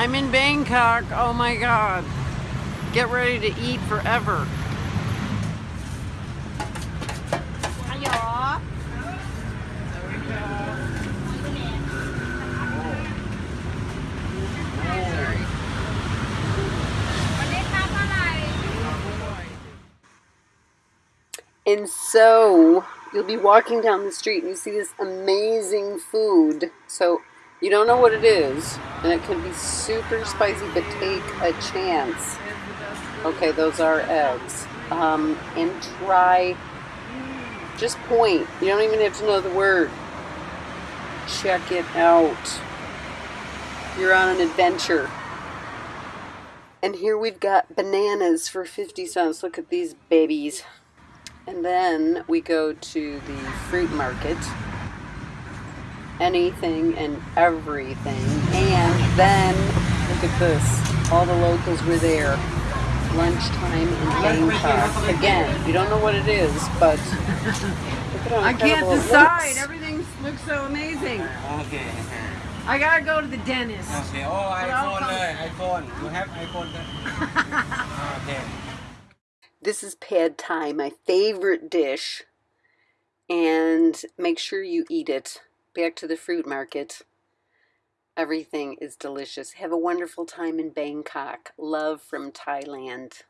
I'm in Bangkok. Oh my god. Get ready to eat forever. And so you'll be walking down the street and you see this amazing food. So you don't know what it is, and it can be super spicy, but take a chance. Okay, those are eggs. Um, and try, just point. You don't even have to know the word. Check it out. You're on an adventure. And here we've got bananas for 50 cents. Look at these babies. And then we go to the fruit market anything and everything. And then, look at this, all the locals were there. Lunchtime in Bangkok. Again, you don't know what it is, but I can't decide. Everything looks so amazing. Okay. I gotta go to the dentist. Okay. Oh, iPhone, uh, iPhone. You have iPhone. okay. This is pad thai, my favorite dish, and make sure you eat it. Back to the fruit market. Everything is delicious. Have a wonderful time in Bangkok. Love from Thailand.